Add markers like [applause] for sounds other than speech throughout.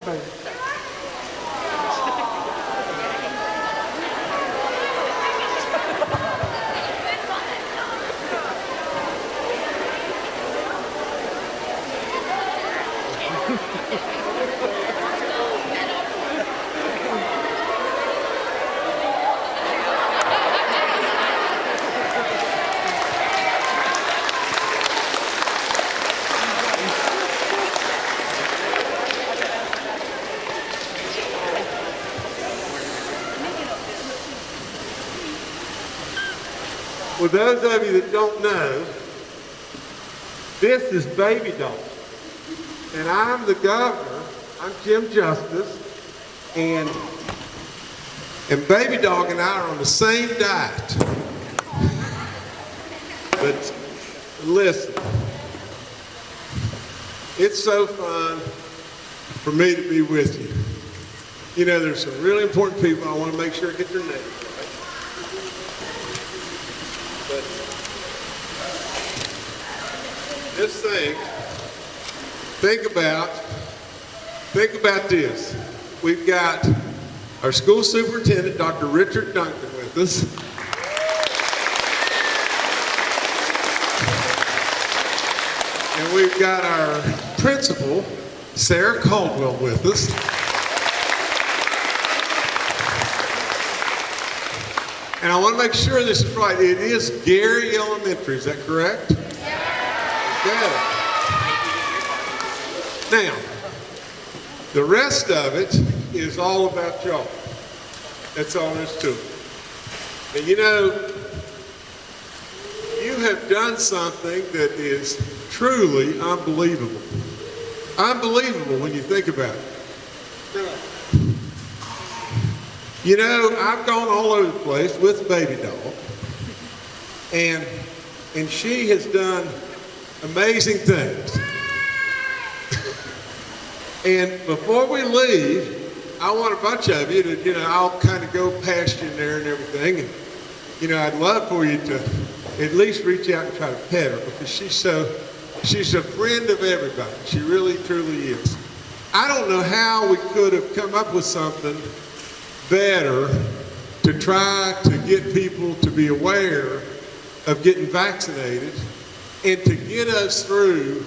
For those of you that don't know, this is Baby Dog. And I'm the governor. I'm Jim Justice. And, and Baby Dog and I are on the same diet. But listen, it's so fun for me to be with you. You know, there's some really important people. I want to make sure I get their names. But just think, think about, think about this. We've got our school superintendent, Dr. Richard Duncan, with us. And we've got our principal, Sarah Caldwell, with us. And I want to make sure this is right. It is Gary Elementary, is that correct? Yeah. Good. Now, the rest of it is all about y'all. That's all there is to it. And you know, you have done something that is truly unbelievable. Unbelievable when you think about it. You know, I've gone all over the place with Baby Dog, and and she has done amazing things. and before we leave, I want a bunch of you to, you know, I'll kind of go past you in there and everything, and you know, I'd love for you to at least reach out and try to pet her because she's so, she's a friend of everybody. She really, truly is. I don't know how we could have come up with something better to try to get people to be aware of getting vaccinated and to get us through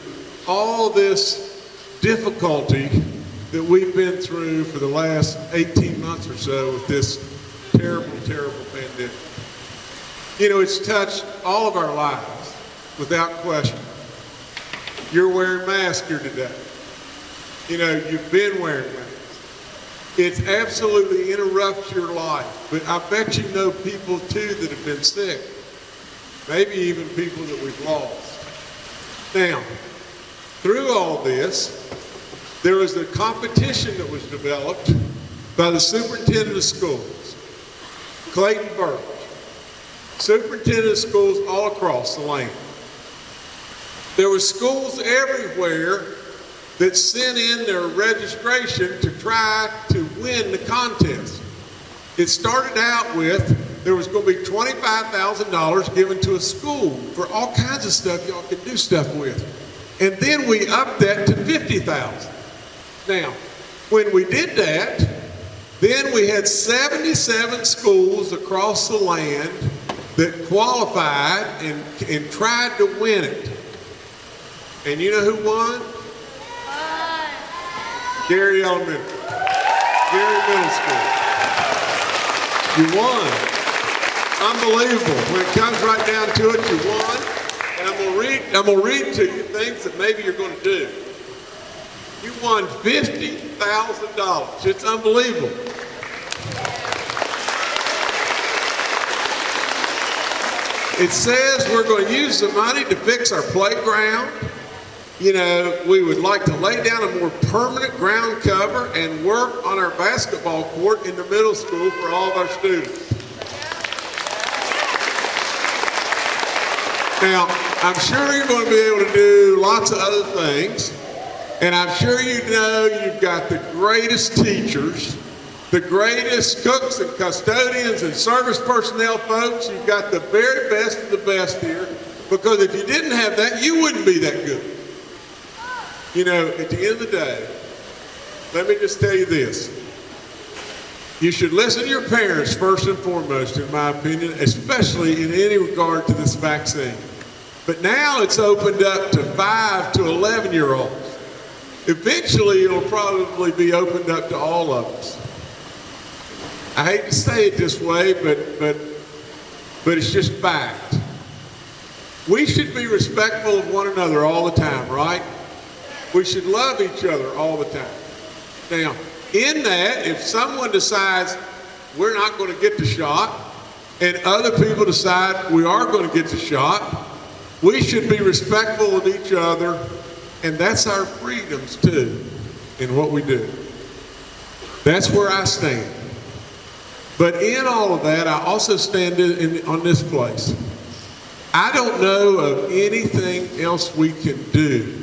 all this difficulty that we've been through for the last 18 months or so with this terrible, terrible pandemic. You know, it's touched all of our lives without question. You're wearing masks here today. You know, you've been wearing masks. It's absolutely interrupts your life. But I bet you know people too that have been sick. Maybe even people that we've lost. Now, through all this, there was a competition that was developed by the superintendent of schools, Clayton Burch, superintendent of schools all across the land. There were schools everywhere that sent in their registration to try to win the contest. It started out with there was going to be $25,000 given to a school for all kinds of stuff y'all could do stuff with. And then we upped that to 50,000. Now, when we did that, then we had 77 schools across the land that qualified and, and tried to win it. And you know who won? Gary Elementary. Gary Middle School. You won. Unbelievable. When it comes right down to it, you won. And I'm gonna read, I'm gonna read to you things that maybe you're gonna do. You won $50,000. It's unbelievable. It says we're going to use the money to fix our playground. You know, we would like to lay down a more permanent ground cover and work on our basketball court in the middle school for all of our students. Now, I'm sure you're going to be able to do lots of other things. And I'm sure you know you've got the greatest teachers, the greatest cooks and custodians and service personnel folks. You've got the very best of the best here. Because if you didn't have that, you wouldn't be that good. You know, at the end of the day, let me just tell you this. You should listen to your parents first and foremost, in my opinion, especially in any regard to this vaccine. But now it's opened up to 5 to 11 year olds. Eventually, it'll probably be opened up to all of us. I hate to say it this way, but, but, but it's just fact. We should be respectful of one another all the time, right? We should love each other all the time. Now, in that, if someone decides we're not going to get the shot, and other people decide we are going to get the shot, we should be respectful of each other, and that's our freedoms too, in what we do. That's where I stand. But in all of that, I also stand in, in, on this place. I don't know of anything else we can do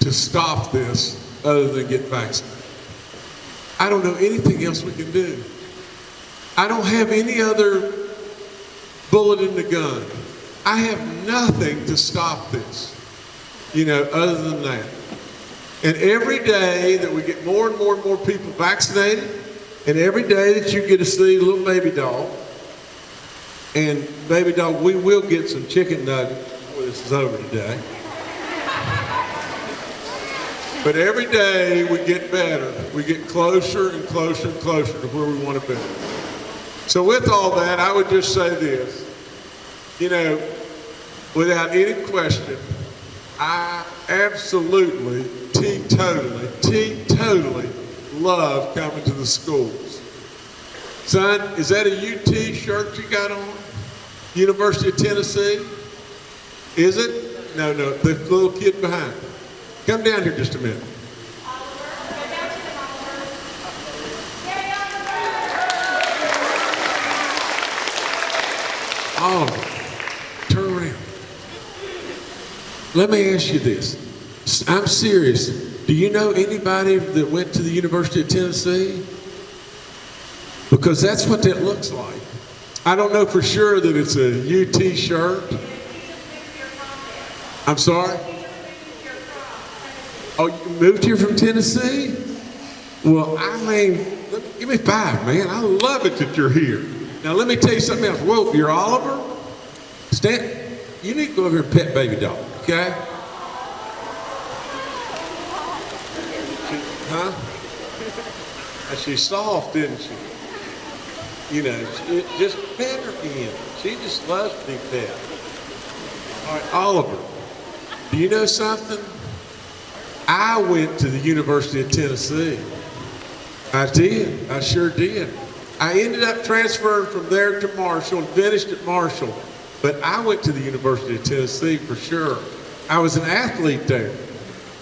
to stop this other than get vaccinated. I don't know anything else we can do. I don't have any other bullet in the gun. I have nothing to stop this, you know, other than that. And every day that we get more and more and more people vaccinated, and every day that you get to see a little baby dog, and baby dog, we will get some chicken nuggets before this is over today. But every day we get better. We get closer and closer and closer to where we want to be. So with all that, I would just say this. You know, without any question, I absolutely, teetotally, teetotally love coming to the schools. Son, is that a UT shirt you got on? University of Tennessee? Is it? No, no, the little kid behind. Come down here just a minute. Oh, turn around. Let me ask you this. I'm serious. Do you know anybody that went to the University of Tennessee? Because that's what that looks like. I don't know for sure that it's a UT shirt. I'm sorry? Oh, you moved here from Tennessee? Well, I mean, give me five, man. I love it that you're here. Now, let me tell you something else. Whoa, you're Oliver? Stan, you need to go over here and pet baby dog, okay? Huh? And she's soft, isn't she? You know, just pet her again. She just loves to be pet. All right, Oliver, do you know something? I went to the University of Tennessee. I did. I sure did. I ended up transferring from there to Marshall and finished at Marshall. But I went to the University of Tennessee for sure. I was an athlete there.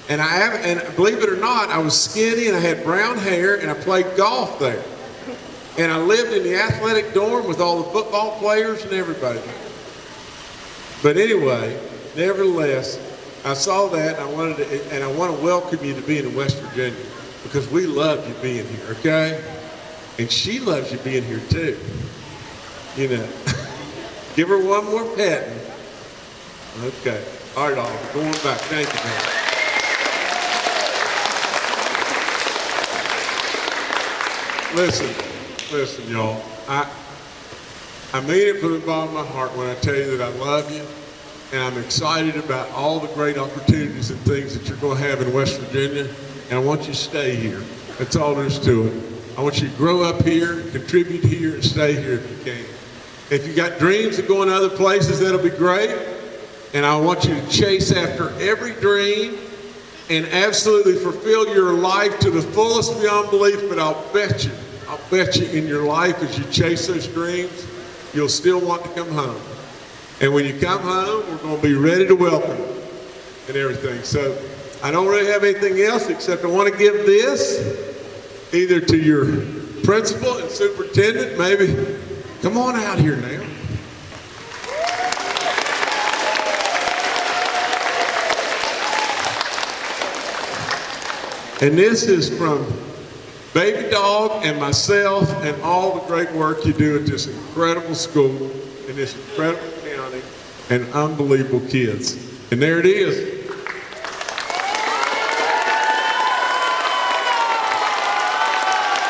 And I have, and believe it or not, I was skinny and I had brown hair and I played golf there. And I lived in the athletic dorm with all the football players and everybody. But anyway, nevertheless, I saw that and I wanted to, and I want to welcome you to being in West Virginia because we love you being here, okay? And she loves you being here too. You know, [laughs] give her one more pet. Okay. All right, Oliver, going back. Thank you, man. Listen, listen, y'all. I I mean it from the bottom of my heart when I tell you that I love you and I'm excited about all the great opportunities and things that you're going to have in West Virginia, and I want you to stay here. That's all there is to it. I want you to grow up here, contribute here, and stay here if you can. If you got dreams of going to other places, that'll be great. And I want you to chase after every dream and absolutely fulfill your life to the fullest beyond belief. But I'll bet you, I'll bet you in your life as you chase those dreams, you'll still want to come home. And when you come home, we're going to be ready to welcome and everything. So I don't really have anything else except I want to give this either to your principal and superintendent, maybe. Come on out here now. And this is from Baby Dog and myself and all the great work you do at this incredible school in this incredible and unbelievable kids. And there it is.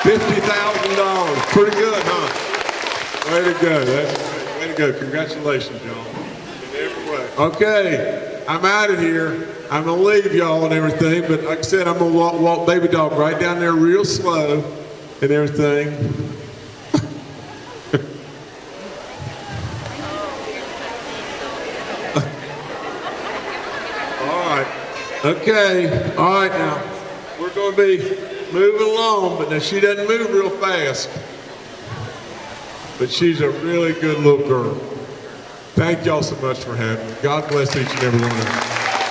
Fifty thousand dollars. Pretty good, huh? Way to go. That's way to go. Congratulations, y'all. Okay, I'm out of here. I'm gonna leave y'all and everything, but like I said, I'm gonna walk, walk baby dog right down there real slow and everything. All right. Okay. All right now. We're going to be moving along, but now she doesn't move real fast. But she's a really good little girl. Thank y'all so much for having me. God bless each and every one of you.